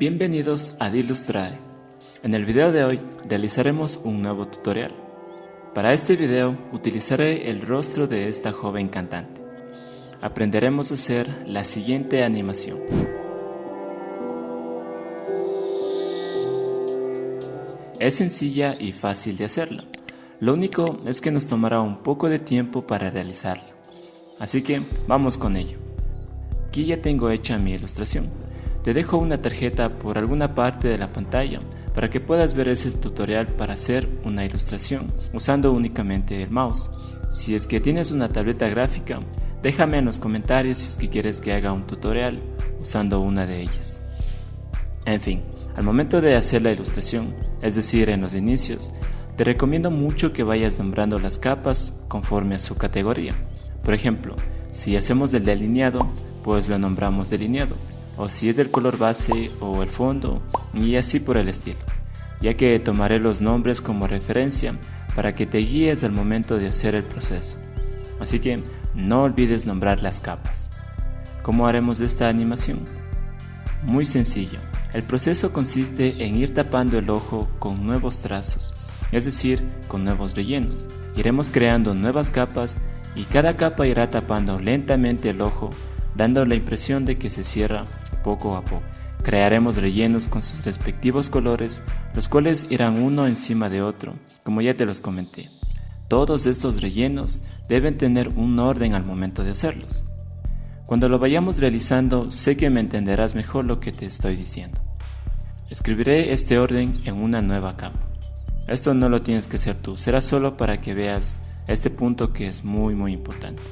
Bienvenidos a Dilustrare. En el video de hoy realizaremos un nuevo tutorial. Para este video utilizaré el rostro de esta joven cantante. Aprenderemos a hacer la siguiente animación. Es sencilla y fácil de hacerla. Lo único es que nos tomará un poco de tiempo para realizarla. Así que vamos con ello. Aquí ya tengo hecha mi ilustración. Te dejo una tarjeta por alguna parte de la pantalla para que puedas ver ese tutorial para hacer una ilustración usando únicamente el mouse. Si es que tienes una tableta gráfica, déjame en los comentarios si es que quieres que haga un tutorial usando una de ellas. En fin, al momento de hacer la ilustración, es decir, en los inicios, te recomiendo mucho que vayas nombrando las capas conforme a su categoría. Por ejemplo, si hacemos el delineado, pues lo nombramos delineado o si es del color base o el fondo y así por el estilo, ya que tomaré los nombres como referencia para que te guíes al momento de hacer el proceso. Así que no olvides nombrar las capas. ¿Cómo haremos esta animación? Muy sencillo. El proceso consiste en ir tapando el ojo con nuevos trazos, es decir, con nuevos rellenos. Iremos creando nuevas capas y cada capa irá tapando lentamente el ojo, dando la impresión de que se cierra poco a poco. Crearemos rellenos con sus respectivos colores, los cuales irán uno encima de otro, como ya te los comenté. Todos estos rellenos deben tener un orden al momento de hacerlos. Cuando lo vayamos realizando, sé que me entenderás mejor lo que te estoy diciendo. Escribiré este orden en una nueva capa. Esto no lo tienes que hacer tú, será solo para que veas este punto que es muy muy importante.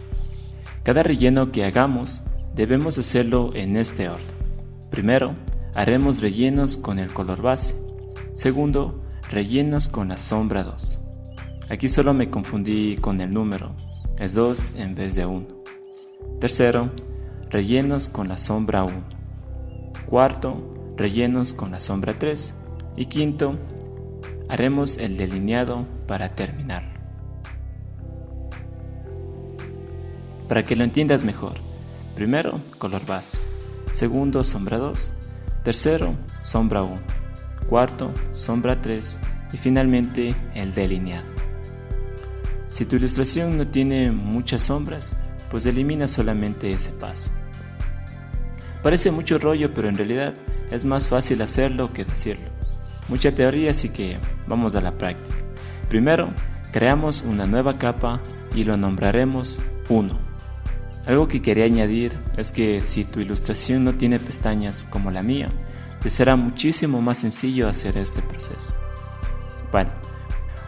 Cada relleno que hagamos debemos hacerlo en este orden. Primero, haremos rellenos con el color base. Segundo, rellenos con la sombra 2. Aquí solo me confundí con el número, es 2 en vez de 1. Tercero, rellenos con la sombra 1. Cuarto, rellenos con la sombra 3. Y quinto, haremos el delineado para terminarlo. Para que lo entiendas mejor, primero color base segundo sombra 2, tercero sombra 1, cuarto sombra 3 y finalmente el delineado. Si tu ilustración no tiene muchas sombras, pues elimina solamente ese paso. Parece mucho rollo, pero en realidad es más fácil hacerlo que decirlo. Mucha teoría, así que vamos a la práctica. Primero, creamos una nueva capa y lo nombraremos 1. Algo que quería añadir es que si tu ilustración no tiene pestañas como la mía, te será muchísimo más sencillo hacer este proceso. Bueno,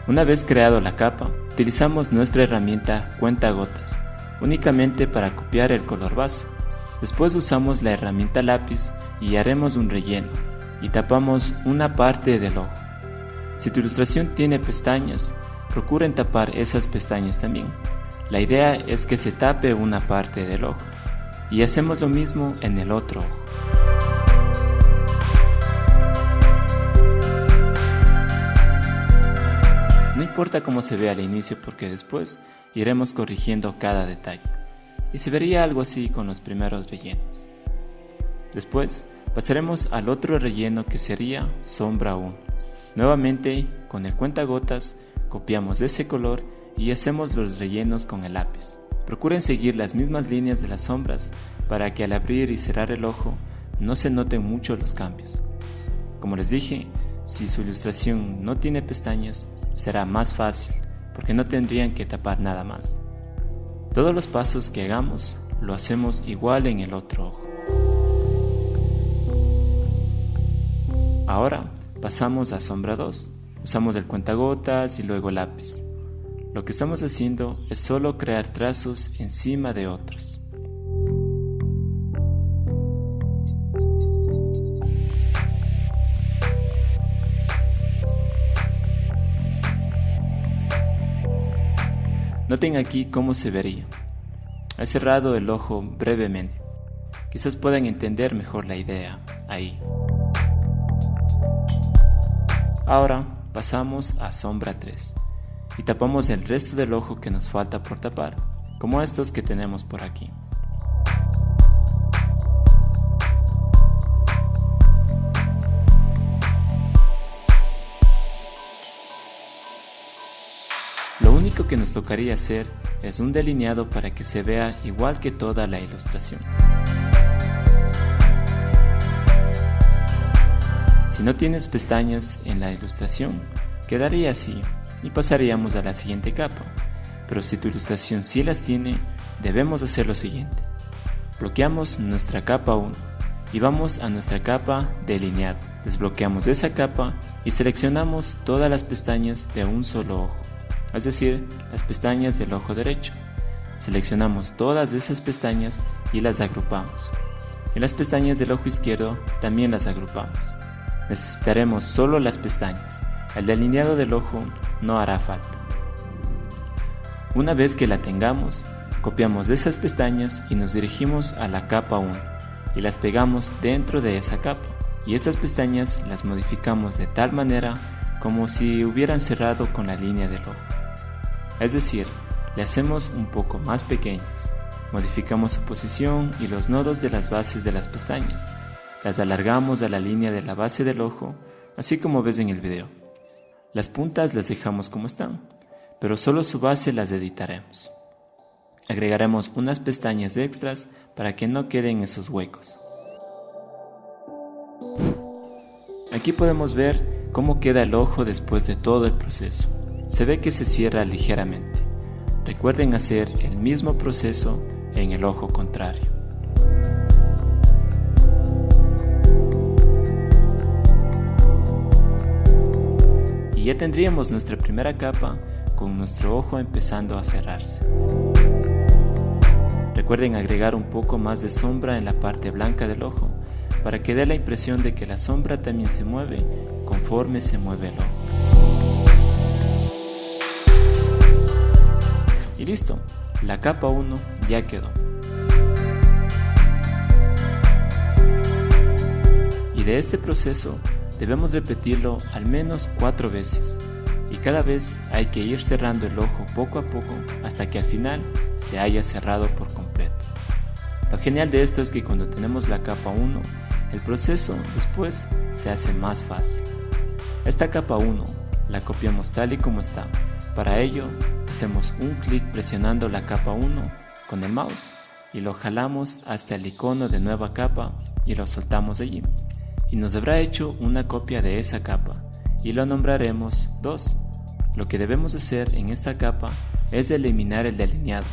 una vez creado la capa, utilizamos nuestra herramienta cuenta gotas, únicamente para copiar el color base. Después usamos la herramienta lápiz y haremos un relleno y tapamos una parte del ojo. Si tu ilustración tiene pestañas, procuren tapar esas pestañas también la idea es que se tape una parte del ojo y hacemos lo mismo en el otro ojo. No importa cómo se ve al inicio porque después iremos corrigiendo cada detalle y se vería algo así con los primeros rellenos. Después pasaremos al otro relleno que sería sombra 1. Nuevamente con el cuentagotas copiamos ese color y hacemos los rellenos con el lápiz. Procuren seguir las mismas líneas de las sombras para que al abrir y cerrar el ojo no se noten mucho los cambios. Como les dije, si su ilustración no tiene pestañas, será más fácil porque no tendrían que tapar nada más. Todos los pasos que hagamos lo hacemos igual en el otro ojo. Ahora pasamos a sombra 2. Usamos el cuentagotas y luego el lápiz. Lo que estamos haciendo es solo crear trazos encima de otros. Noten aquí cómo se vería. He cerrado el ojo brevemente. Quizás puedan entender mejor la idea ahí. Ahora pasamos a sombra 3 y tapamos el resto del ojo que nos falta por tapar, como estos que tenemos por aquí. Lo único que nos tocaría hacer es un delineado para que se vea igual que toda la ilustración. Si no tienes pestañas en la ilustración, quedaría así, y pasaríamos a la siguiente capa. Pero si tu ilustración sí las tiene, debemos hacer lo siguiente. Bloqueamos nuestra capa 1 y vamos a nuestra capa delineado. Desbloqueamos esa capa y seleccionamos todas las pestañas de un solo ojo, es decir, las pestañas del ojo derecho. Seleccionamos todas esas pestañas y las agrupamos. Y las pestañas del ojo izquierdo también las agrupamos. Necesitaremos solo las pestañas. El delineado del ojo no hará falta. Una vez que la tengamos, copiamos esas pestañas y nos dirigimos a la capa 1 y las pegamos dentro de esa capa. Y estas pestañas las modificamos de tal manera como si hubieran cerrado con la línea del ojo. Es decir, le hacemos un poco más pequeñas. Modificamos su posición y los nodos de las bases de las pestañas. Las alargamos a la línea de la base del ojo, así como ves en el video. Las puntas las dejamos como están, pero solo su base las editaremos. Agregaremos unas pestañas extras para que no queden esos huecos. Aquí podemos ver cómo queda el ojo después de todo el proceso. Se ve que se cierra ligeramente. Recuerden hacer el mismo proceso en el ojo contrario. Tendríamos nuestra primera capa con nuestro ojo empezando a cerrarse. Recuerden agregar un poco más de sombra en la parte blanca del ojo para que dé la impresión de que la sombra también se mueve conforme se mueve el ojo. Y listo, la capa 1 ya quedó. Y de este proceso debemos repetirlo al menos cuatro veces y cada vez hay que ir cerrando el ojo poco a poco hasta que al final se haya cerrado por completo. Lo genial de esto es que cuando tenemos la capa 1, el proceso después se hace más fácil. Esta capa 1 la copiamos tal y como está. Para ello, hacemos un clic presionando la capa 1 con el mouse y lo jalamos hasta el icono de nueva capa y lo soltamos allí. Y nos habrá hecho una copia de esa capa y lo nombraremos 2. Lo que debemos hacer en esta capa es eliminar el delineado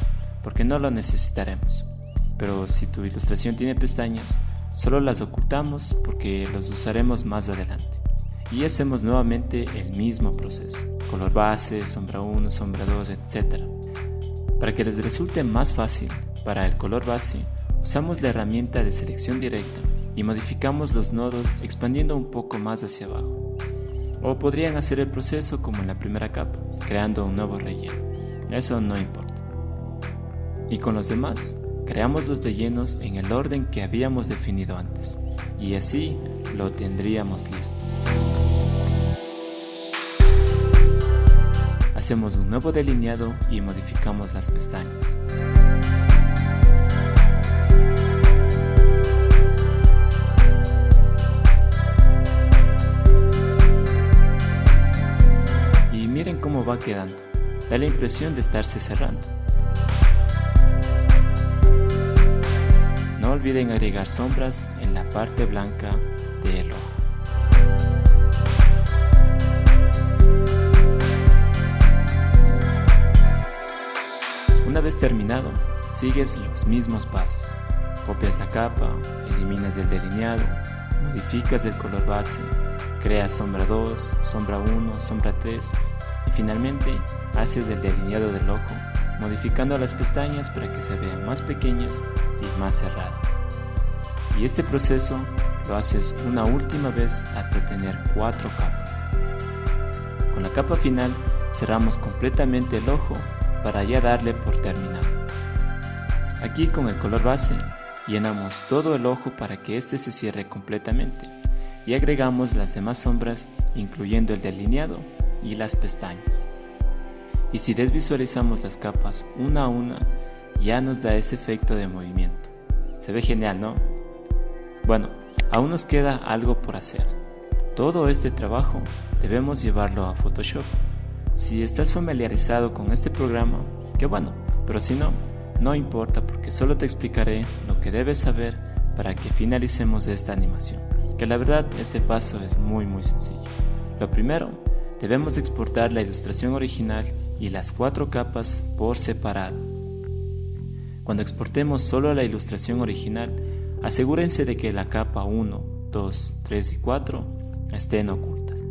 porque no lo necesitaremos. Pero si tu ilustración tiene pestañas, solo las ocultamos porque los usaremos más adelante. Y hacemos nuevamente el mismo proceso, color base, sombra 1, sombra 2, etc. Para que les resulte más fácil, para el color base, usamos la herramienta de selección directa y modificamos los nodos expandiendo un poco más hacia abajo. O podrían hacer el proceso como en la primera capa, creando un nuevo relleno. Eso no importa. Y con los demás, creamos los rellenos en el orden que habíamos definido antes. Y así lo tendríamos listo. Hacemos un nuevo delineado y modificamos las pestañas. Va quedando. Da la impresión de estarse cerrando. No olviden agregar sombras en la parte blanca del ojo. Una vez terminado, sigues los mismos pasos. Copias la capa, eliminas el delineado, modificas el color base, creas sombra 2, sombra 1, sombra 3 y finalmente haces el delineado del ojo, modificando las pestañas para que se vean más pequeñas y más cerradas. Y este proceso lo haces una última vez hasta tener cuatro capas. Con la capa final cerramos completamente el ojo para ya darle por terminado. Aquí con el color base llenamos todo el ojo para que este se cierre completamente y agregamos las demás sombras incluyendo el delineado y las pestañas. Y si desvisualizamos las capas una a una, ya nos da ese efecto de movimiento. Se ve genial, ¿no? Bueno, aún nos queda algo por hacer. Todo este trabajo debemos llevarlo a Photoshop. Si estás familiarizado con este programa, qué bueno, pero si no, no importa porque solo te explicaré lo que debes saber para que finalicemos esta animación, que la verdad este paso es muy muy sencillo. Lo primero, debemos exportar la ilustración original y las cuatro capas por separado. Cuando exportemos solo la ilustración original, asegúrense de que la capa 1, 2, 3 y 4 estén ocultas.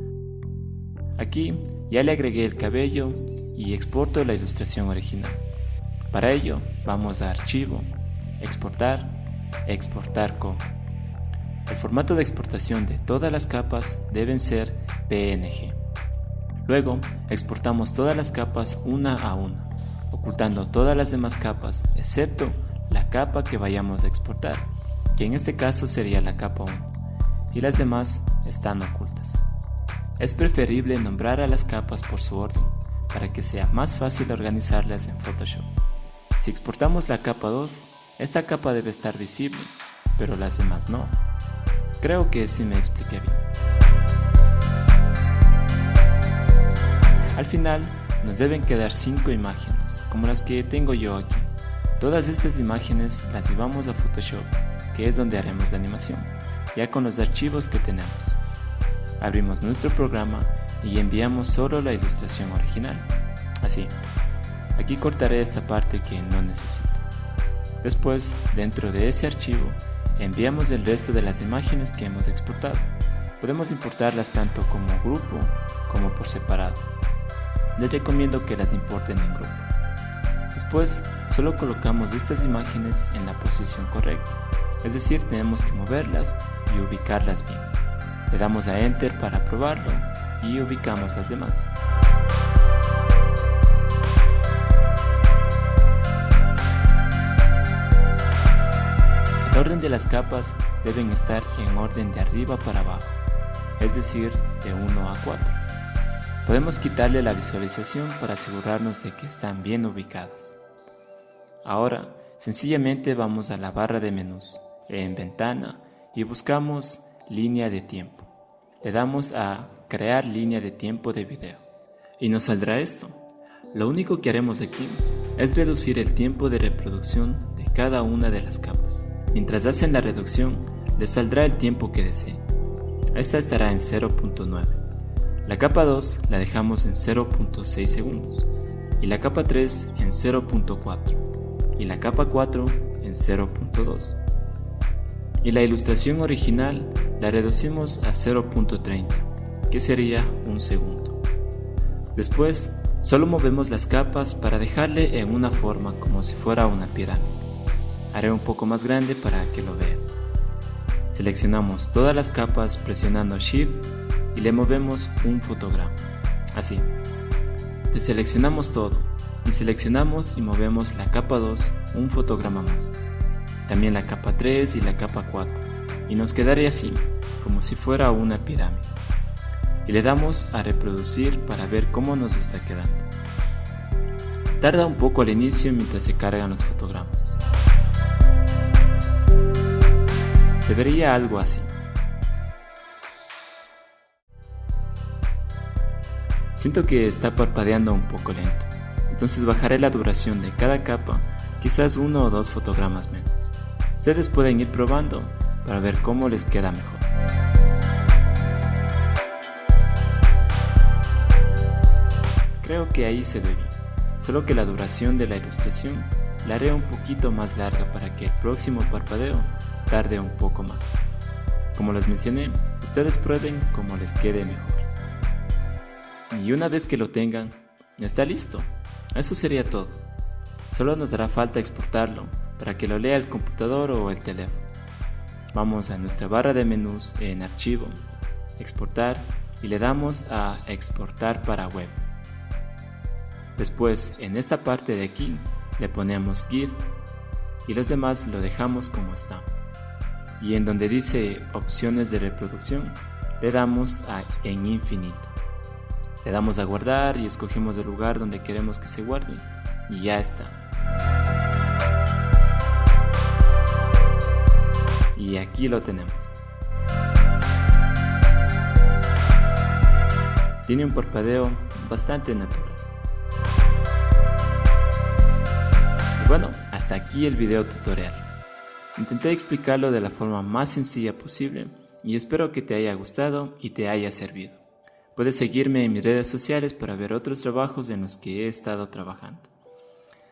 Aquí ya le agregué el cabello y exporto la ilustración original. Para ello vamos a Archivo, Exportar, Exportar como. El formato de exportación de todas las capas deben ser PNG. Luego exportamos todas las capas una a una, ocultando todas las demás capas excepto la capa que vayamos a exportar, que en este caso sería la capa 1, y las demás están ocultas. Es preferible nombrar a las capas por su orden, para que sea más fácil organizarlas en Photoshop. Si exportamos la capa 2, esta capa debe estar visible, pero las demás no. Creo que sí me expliqué bien. Al final, nos deben quedar 5 imágenes, como las que tengo yo aquí. Todas estas imágenes las llevamos a Photoshop, que es donde haremos la animación, ya con los archivos que tenemos. Abrimos nuestro programa y enviamos solo la ilustración original. Así. Aquí cortaré esta parte que no necesito. Después, dentro de ese archivo, enviamos el resto de las imágenes que hemos exportado. Podemos importarlas tanto como grupo como por separado. Les recomiendo que las importen en grupo. Después, solo colocamos estas imágenes en la posición correcta, es decir, tenemos que moverlas y ubicarlas bien. Le damos a Enter para probarlo y ubicamos las demás. El orden de las capas deben estar en orden de arriba para abajo, es decir, de 1 a 4. Podemos quitarle la visualización para asegurarnos de que están bien ubicadas. Ahora, sencillamente vamos a la barra de menús, en ventana, y buscamos línea de tiempo. Le damos a crear línea de tiempo de video. Y nos saldrá esto. Lo único que haremos aquí es reducir el tiempo de reproducción de cada una de las capas. Mientras hacen la reducción, les saldrá el tiempo que deseen. Esta estará en 0.9. La capa 2 la dejamos en 0.6 segundos y la capa 3 en 0.4 y la capa 4 en 0.2. Y la ilustración original la reducimos a 0.30, que sería un segundo. Después, solo movemos las capas para dejarle en una forma como si fuera una pirámide. Haré un poco más grande para que lo vean. Seleccionamos todas las capas presionando Shift y le movemos un fotograma. Así. Deseleccionamos todo y seleccionamos y movemos la capa 2 un fotograma más. También la capa 3 y la capa 4. Y nos quedaría así, como si fuera una pirámide. Y le damos a reproducir para ver cómo nos está quedando. Tarda un poco al inicio mientras se cargan los fotogramas. Se vería algo así. Siento que está parpadeando un poco lento, entonces bajaré la duración de cada capa, quizás uno o dos fotogramas menos. Ustedes pueden ir probando para ver cómo les queda mejor. Creo que ahí se ve bien, solo que la duración de la ilustración la haré un poquito más larga para que el próximo parpadeo tarde un poco más. Como les mencioné, ustedes prueben como les quede mejor. Y una vez que lo tengan, está listo. Eso sería todo. Solo nos dará falta exportarlo para que lo lea el computador o el teléfono. Vamos a nuestra barra de menús en Archivo, Exportar y le damos a Exportar para web. Después, en esta parte de aquí, le ponemos GIF y los demás lo dejamos como está. Y en donde dice opciones de reproducción, le damos a en infinito. Le damos a guardar y escogemos el lugar donde queremos que se guarde y ya está. Y aquí lo tenemos. Tiene un parpadeo bastante natural. Y bueno, hasta aquí el video tutorial. Intenté explicarlo de la forma más sencilla posible y espero que te haya gustado y te haya servido. Puedes seguirme en mis redes sociales para ver otros trabajos en los que he estado trabajando.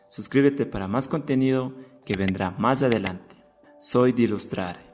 Suscríbete para más contenido que vendrá más adelante. Soy de.